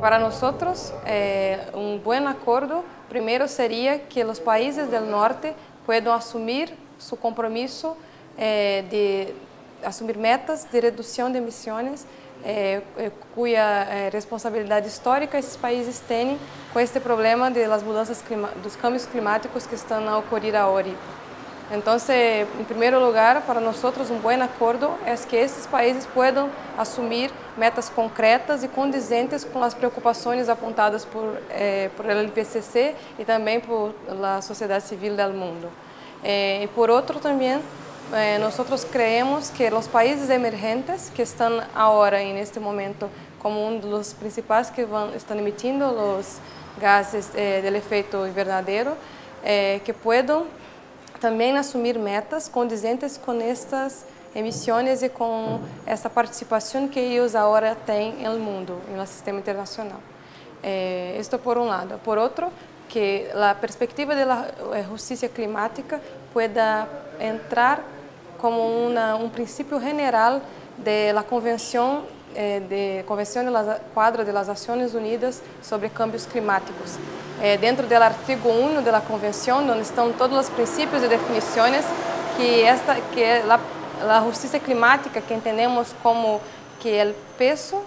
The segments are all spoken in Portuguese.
Para nosotros, eh, un buen acuerdo primero sería que los países del norte puedan asumir su compromiso eh, de asumir metas de redução de emissões, eh, eh eh, responsabilidade histórica esses países têm com este problema de las mudanças dos cambios climáticos que estão a ocorrer agora. Então, em primeiro lugar, para nós um bom acordo é que esses países possam assumir metas concretas e condizentes com as preocupações apontadas por eh, por IPCC e também por a sociedade civil do mundo. Eh, por outro também eh, nosotros creemos que los países emergentes que están ahora en este momento como uno de los principales que van, están emitiendo los gases eh, del efecto invernadero, eh, que puedan também assumir metas condizentes com estas emissões e com essa participação que eles agora têm no mundo, no sistema internacional. Eh, isto por um lado. Por outro, que a perspectiva da justiça climática pueda entrar como una, un principio general de la Convención eh, de Convención de la Quadra de las Unidas sobre Cambios Climáticos. Eh, dentro do artigo 1 da Convenção, onde estão todos os princípios e definições que esta que é a justiça climática que entendemos como que é o peso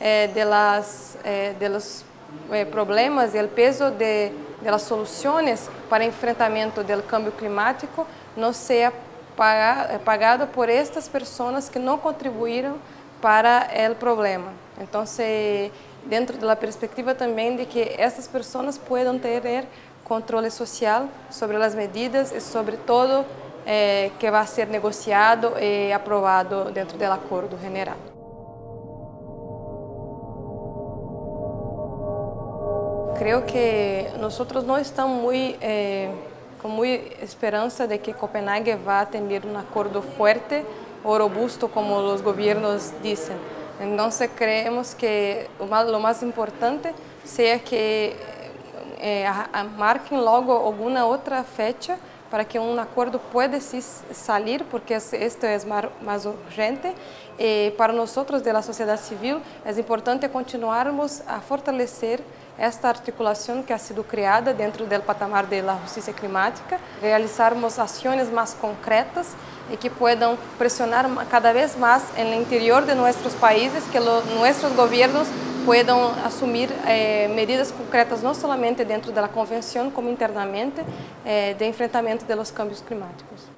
eh, de las eh, de los eh, problemas e o peso de, de las soluções para enfrentamento do cambio climático não seja é pagado por estas pessoas que não contribuíram para o problema. Então, dentro da perspectiva também de que essas pessoas possam ter controle social sobre as medidas e sobre todo eh, que vai ser negociado e aprovado dentro do acordo general. Creio que nós não estamos muito eh, com muita esperança de que Copenhague vá ter um acordo forte ou robusto, como os governos dizem. Então, creemos que o mais importante seja que eh, marquem logo alguma outra fecha para que um acordo pueda sair, porque isto é mais urgente. E para nós, da sociedade civil, é importante continuarmos a fortalecer esta articulação que ha sido criada dentro do patamar da justiça climática, realizarmos ações mais concretas e que possam pressionar cada vez mais no interior de nossos países, que nossos governos possam assumir eh, medidas concretas não somente dentro da convenção, como internamente, eh, de enfrentamento dos cambios climáticos.